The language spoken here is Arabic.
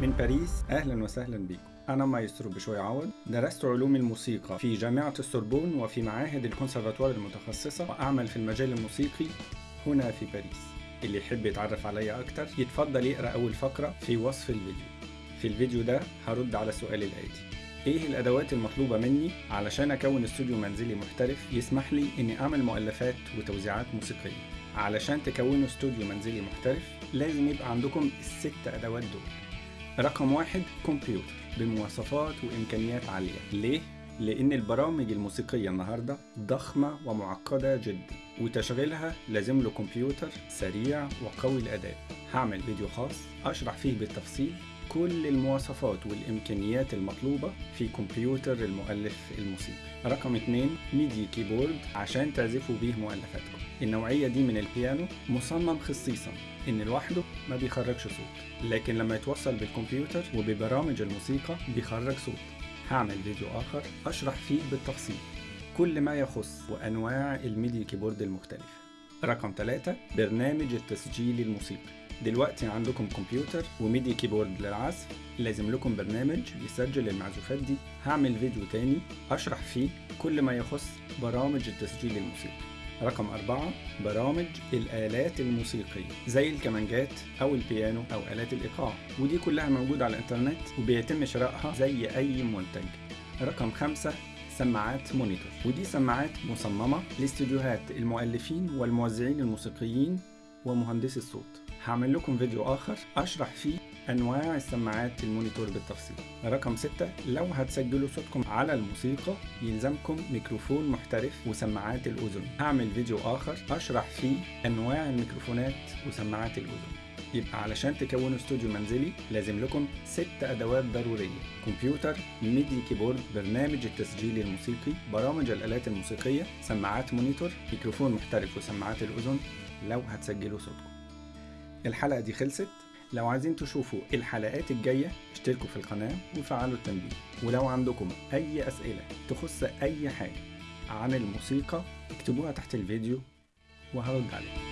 من باريس أهلا وسهلا بكم. أنا مايسترو بشوي عوض درست علوم الموسيقى في جامعة السوربون وفي معاهد الكونسرفاتوار المتخصصة وأعمل في المجال الموسيقي هنا في باريس. اللي يحب يتعرف عليا أكتر يتفضل يقرأ أول فقرة في وصف الفيديو. في الفيديو ده هرد على السؤال الآتي. إيه الأدوات المطلوبة مني علشان أكون استوديو منزلي محترف يسمح لي إني أعمل مؤلفات وتوزيعات موسيقية؟ علشان تكونوا استوديو منزلي محترف لازم يبقى عندكم الست أدوات دول. رقم واحد كمبيوتر بمواصفات وإمكانيات عالية. ليه؟ لأن البرامج الموسيقية النهارده ضخمة ومعقدة جدا وتشغيلها لازم له كمبيوتر سريع وقوي الأداء. هعمل فيديو خاص أشرح فيه بالتفصيل كل المواصفات والإمكانيات المطلوبة في كمبيوتر المؤلف الموسيقي. رقم 2 MIDI keyboard عشان تعزفوا بيه مؤلفاتكم. النوعية دي من البيانو مصمم خصيصا إن لوحده ما بيخرجش صوت لكن لما يتوصل بالكمبيوتر وببرامج الموسيقى بيخرج صوت. هعمل فيديو آخر أشرح فيه بالتفصيل. كل ما يخص وأنواع ال MIDI keyboard المختلفة. رقم 3 برنامج التسجيل الموسيقي. دلوقتي عندكم كمبيوتر و MIDI keyboard للعزف. لازم لكم برنامج يسجل المعزوفات دي. هعمل فيديو تاني أشرح فيه كل ما يخص برامج التسجيل الموسيقي. رقم أربعة برامج الآلات الموسيقية زي الكمانجات أو البيانو أو آلات الإيقاع. ودي كلها موجودة على الإنترنت وبيتم شرائها زي أي منتج. رقم خمسة سماعات monitor. ودي سماعات مصممة لاستديوهات المؤلفين والموزعين الموسيقيين ومهندسي الصوت. هعمل لكم فيديو آخر أشرح فيه أنواع السماعات ال monitor بالتفصيل. رقم 6 لو هتسجلوا صوتكم على الموسيقى يلزمكم ميكروفون محترف وسماعات الأذن. هعمل فيديو آخر أشرح فيه أنواع الميكروفونات وسماعات الأذن. يبقى علشان تكونوا استوديو منزلي لازم لكم ست أدوات ضرورية. كمبيوتر MIDI keyboard برنامج التسجيل الموسيقي برامج الآلات الموسيقية سماعات monitor ميكروفون محترف وسماعات الأذن. لو هتسجلوا صوتكم. الحلقة دي خلصت. لو عايزين تشوفوا الحلقات الجاية اشتركوا في القناة وفعلوا التنبيه. ولو عندكم أي أسئلة تخص أي حاجة عن الموسيقى اكتبوها تحت الفيديو وهرد عليكم.